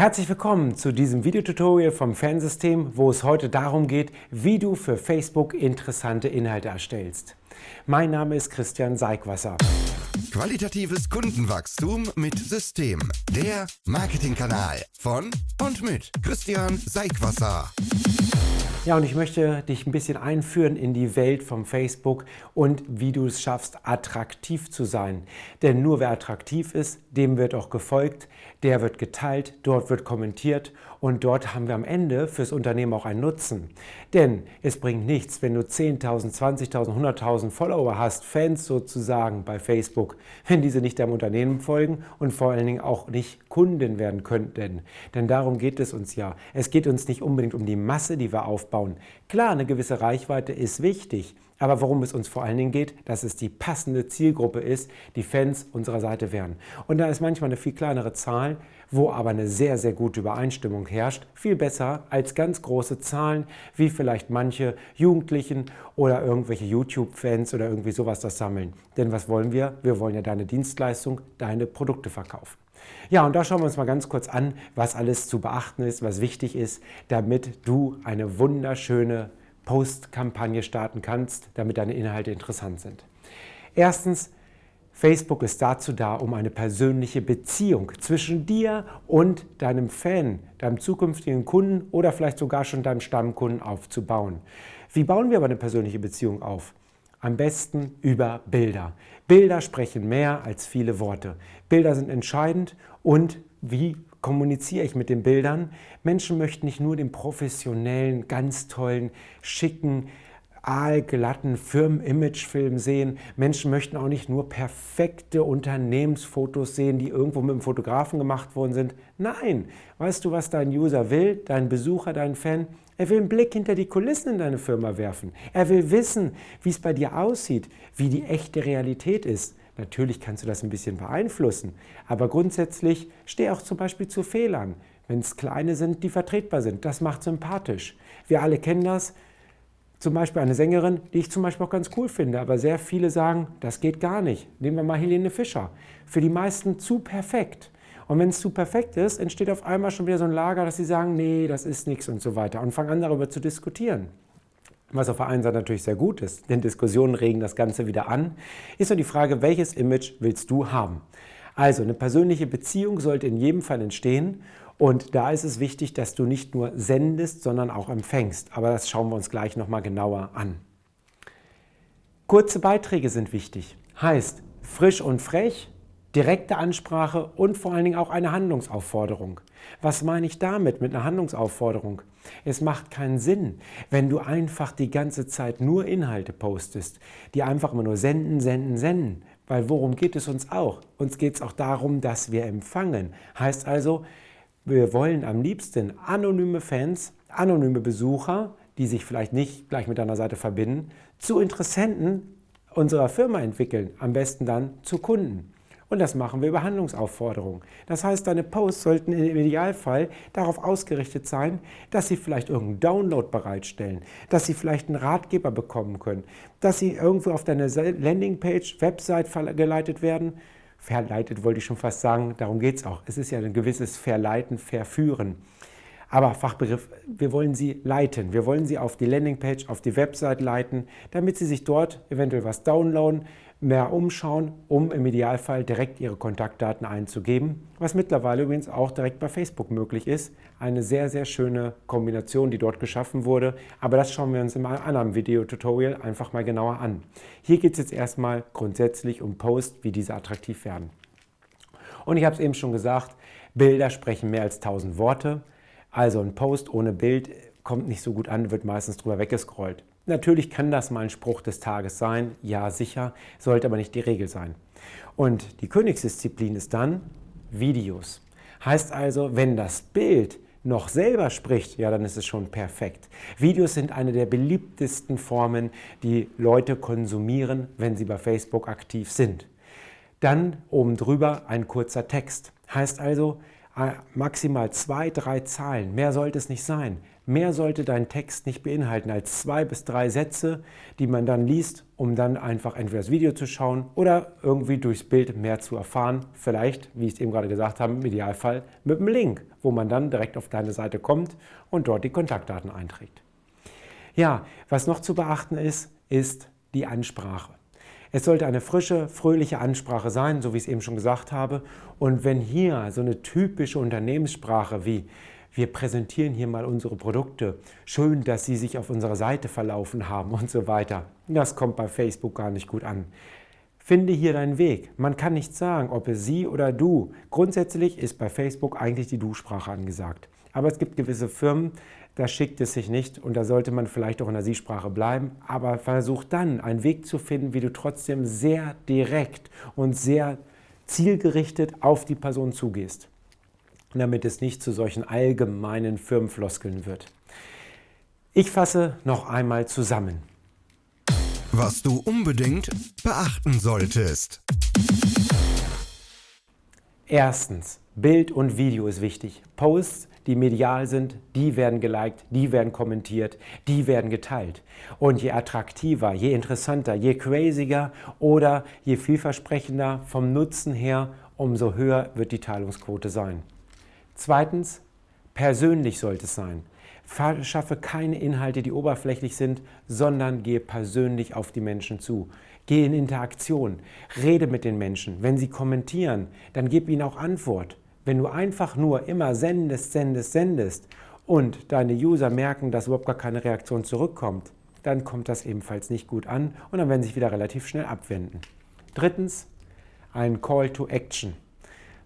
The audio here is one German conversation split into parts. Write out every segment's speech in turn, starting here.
Herzlich willkommen zu diesem Videotutorial vom Fansystem, wo es heute darum geht, wie du für Facebook interessante Inhalte erstellst. Mein Name ist Christian Seigwasser. Qualitatives Kundenwachstum mit System. Der Marketingkanal von und mit Christian Seigwasser. Ja, und ich möchte dich ein bisschen einführen in die Welt vom Facebook und wie du es schaffst, attraktiv zu sein. Denn nur wer attraktiv ist, dem wird auch gefolgt, der wird geteilt, dort wird kommentiert und dort haben wir am Ende fürs Unternehmen auch einen Nutzen. Denn es bringt nichts, wenn du 10.000, 20.000, 100.000 Follower hast, Fans sozusagen bei Facebook, wenn diese nicht deinem Unternehmen folgen und vor allen Dingen auch nicht Kunden werden könnten. Denn darum geht es uns ja. Es geht uns nicht unbedingt um die Masse, die wir aufbauen. Klar, eine gewisse Reichweite ist wichtig, aber worum es uns vor allen Dingen geht, dass es die passende Zielgruppe ist, die Fans unserer Seite wären. Und da ist manchmal eine viel kleinere Zahl, wo aber eine sehr, sehr gute Übereinstimmung herrscht. Viel besser als ganz große Zahlen, wie vielleicht manche Jugendlichen oder irgendwelche YouTube-Fans oder irgendwie sowas das sammeln. Denn was wollen wir? Wir wollen ja deine Dienstleistung, deine Produkte verkaufen. Ja, und da schauen wir uns mal ganz kurz an, was alles zu beachten ist, was wichtig ist, damit du eine wunderschöne Post-Kampagne starten kannst, damit deine Inhalte interessant sind. Erstens, Facebook ist dazu da, um eine persönliche Beziehung zwischen dir und deinem Fan, deinem zukünftigen Kunden oder vielleicht sogar schon deinem Stammkunden aufzubauen. Wie bauen wir aber eine persönliche Beziehung auf? Am besten über Bilder. Bilder sprechen mehr als viele Worte. Bilder sind entscheidend und wie kommuniziere ich mit den Bildern. Menschen möchten nicht nur den professionellen, ganz tollen, schicken, aalglatten Firmen-Image-Film sehen. Menschen möchten auch nicht nur perfekte Unternehmensfotos sehen, die irgendwo mit dem Fotografen gemacht worden sind. Nein, weißt du, was dein User will, dein Besucher, dein Fan? Er will einen Blick hinter die Kulissen in deine Firma werfen. Er will wissen, wie es bei dir aussieht, wie die echte Realität ist. Natürlich kannst du das ein bisschen beeinflussen, aber grundsätzlich steh auch zum Beispiel zu Fehlern, wenn es kleine sind, die vertretbar sind. Das macht sympathisch. Wir alle kennen das. Zum Beispiel eine Sängerin, die ich zum Beispiel auch ganz cool finde, aber sehr viele sagen, das geht gar nicht. Nehmen wir mal Helene Fischer. Für die meisten zu perfekt. Und wenn es zu perfekt ist, entsteht auf einmal schon wieder so ein Lager, dass sie sagen, nee, das ist nichts und so weiter und fangen an darüber zu diskutieren. Was auf der einen Seite natürlich sehr gut ist, denn Diskussionen regen das Ganze wieder an, ist nur die Frage, welches Image willst du haben? Also eine persönliche Beziehung sollte in jedem Fall entstehen und da ist es wichtig, dass du nicht nur sendest, sondern auch empfängst. Aber das schauen wir uns gleich nochmal genauer an. Kurze Beiträge sind wichtig. Heißt, frisch und frech, direkte Ansprache und vor allen Dingen auch eine Handlungsaufforderung. Was meine ich damit mit einer Handlungsaufforderung? Es macht keinen Sinn, wenn du einfach die ganze Zeit nur Inhalte postest, die einfach immer nur senden, senden, senden. Weil worum geht es uns auch? Uns geht es auch darum, dass wir empfangen. Heißt also, wir wollen am liebsten anonyme Fans, anonyme Besucher, die sich vielleicht nicht gleich mit deiner Seite verbinden, zu Interessenten unserer Firma entwickeln, am besten dann zu Kunden. Und das machen wir über Handlungsaufforderungen. Das heißt, deine Posts sollten im Idealfall darauf ausgerichtet sein, dass sie vielleicht irgendeinen Download bereitstellen, dass sie vielleicht einen Ratgeber bekommen können, dass sie irgendwo auf deine Landingpage, Website verleitet werden. Verleitet wollte ich schon fast sagen, darum geht es auch. Es ist ja ein gewisses Verleiten, Verführen. Aber Fachbegriff, wir wollen sie leiten. Wir wollen sie auf die Landingpage, auf die Website leiten, damit sie sich dort eventuell was downloaden, mehr umschauen, um im Idealfall direkt ihre Kontaktdaten einzugeben, was mittlerweile übrigens auch direkt bei Facebook möglich ist. Eine sehr, sehr schöne Kombination, die dort geschaffen wurde, aber das schauen wir uns in einem anderen Video-Tutorial einfach mal genauer an. Hier geht es jetzt erstmal grundsätzlich um Posts, wie diese attraktiv werden. Und ich habe es eben schon gesagt, Bilder sprechen mehr als 1000 Worte. Also ein Post ohne Bild kommt nicht so gut an, wird meistens drüber weggescrollt. Natürlich kann das mal ein Spruch des Tages sein, ja sicher, sollte aber nicht die Regel sein. Und die Königsdisziplin ist dann Videos. Heißt also, wenn das Bild noch selber spricht, ja, dann ist es schon perfekt. Videos sind eine der beliebtesten Formen, die Leute konsumieren, wenn sie bei Facebook aktiv sind. Dann oben drüber ein kurzer Text. Heißt also, maximal zwei, drei Zahlen. Mehr sollte es nicht sein. Mehr sollte dein Text nicht beinhalten als zwei bis drei Sätze, die man dann liest, um dann einfach entweder das Video zu schauen oder irgendwie durchs Bild mehr zu erfahren. Vielleicht, wie ich es eben gerade gesagt habe, im Idealfall mit einem Link, wo man dann direkt auf deine Seite kommt und dort die Kontaktdaten einträgt. Ja, was noch zu beachten ist, ist die Ansprache. Es sollte eine frische, fröhliche Ansprache sein, so wie ich es eben schon gesagt habe. Und wenn hier so eine typische Unternehmenssprache wie wir präsentieren hier mal unsere Produkte, schön, dass Sie sich auf unserer Seite verlaufen haben und so weiter, das kommt bei Facebook gar nicht gut an. Finde hier deinen Weg. Man kann nicht sagen, ob es Sie oder Du. Grundsätzlich ist bei Facebook eigentlich die Du-Sprache angesagt. Aber es gibt gewisse Firmen, da schickt es sich nicht und da sollte man vielleicht auch in der Sie-Sprache bleiben. Aber versuch dann einen Weg zu finden, wie du trotzdem sehr direkt und sehr zielgerichtet auf die Person zugehst, damit es nicht zu solchen allgemeinen Firmenfloskeln wird. Ich fasse noch einmal zusammen. Was du unbedingt beachten solltest. Erstens, Bild und Video ist wichtig. Posts die medial sind, die werden geliked, die werden kommentiert, die werden geteilt. Und je attraktiver, je interessanter, je craziger oder je vielversprechender vom Nutzen her, umso höher wird die Teilungsquote sein. Zweitens, persönlich sollte es sein. Schaffe keine Inhalte, die oberflächlich sind, sondern gehe persönlich auf die Menschen zu. Gehe in Interaktion, rede mit den Menschen. Wenn sie kommentieren, dann gib ihnen auch Antwort. Wenn du einfach nur immer sendest, sendest, sendest und deine User merken, dass überhaupt gar keine Reaktion zurückkommt, dann kommt das ebenfalls nicht gut an und dann werden sie sich wieder relativ schnell abwenden. Drittens, ein Call to Action.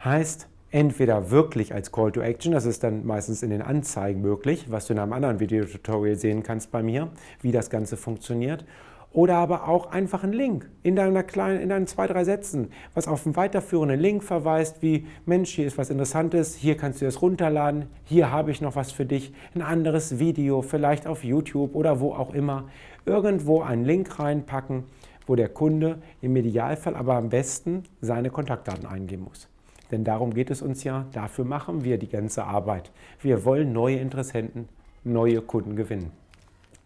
Heißt, entweder wirklich als Call to Action, das ist dann meistens in den Anzeigen möglich, was du in einem anderen Videotutorial sehen kannst bei mir, wie das Ganze funktioniert, oder aber auch einfach einen Link in deiner kleinen, in deinen zwei, drei Sätzen, was auf einen weiterführenden Link verweist, wie Mensch, hier ist was Interessantes, hier kannst du es runterladen, hier habe ich noch was für dich, ein anderes Video, vielleicht auf YouTube oder wo auch immer, irgendwo einen Link reinpacken, wo der Kunde im Idealfall aber am besten seine Kontaktdaten eingeben muss. Denn darum geht es uns ja, dafür machen wir die ganze Arbeit. Wir wollen neue Interessenten, neue Kunden gewinnen.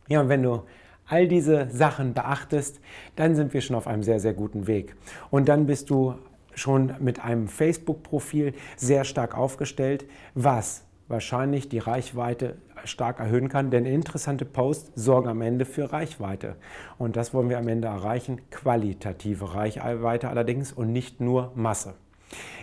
Ja, und wenn du all diese Sachen beachtest, dann sind wir schon auf einem sehr, sehr guten Weg. Und dann bist du schon mit einem Facebook-Profil sehr stark aufgestellt, was wahrscheinlich die Reichweite stark erhöhen kann, denn interessante Posts sorgen am Ende für Reichweite. Und das wollen wir am Ende erreichen, qualitative Reichweite allerdings und nicht nur Masse.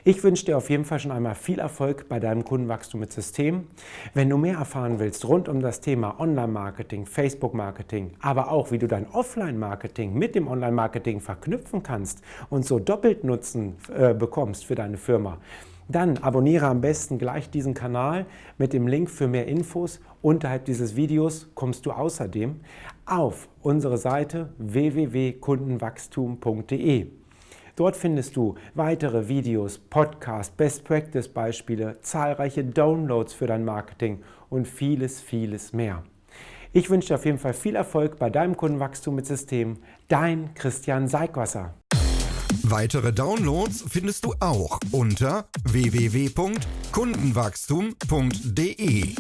Ich wünsche dir auf jeden Fall schon einmal viel Erfolg bei deinem Kundenwachstum mit System. Wenn du mehr erfahren willst rund um das Thema Online-Marketing, Facebook-Marketing, aber auch wie du dein Offline-Marketing mit dem Online-Marketing verknüpfen kannst und so doppelt Nutzen äh, bekommst für deine Firma, dann abonniere am besten gleich diesen Kanal mit dem Link für mehr Infos. Unterhalb dieses Videos kommst du außerdem auf unsere Seite www.kundenwachstum.de. Dort findest du weitere Videos, Podcasts, Best Practice Beispiele, zahlreiche Downloads für dein Marketing und vieles, vieles mehr. Ich wünsche dir auf jeden Fall viel Erfolg bei deinem Kundenwachstum mit System. Dein Christian Seigwasser. Weitere Downloads findest du auch unter www.kundenwachstum.de.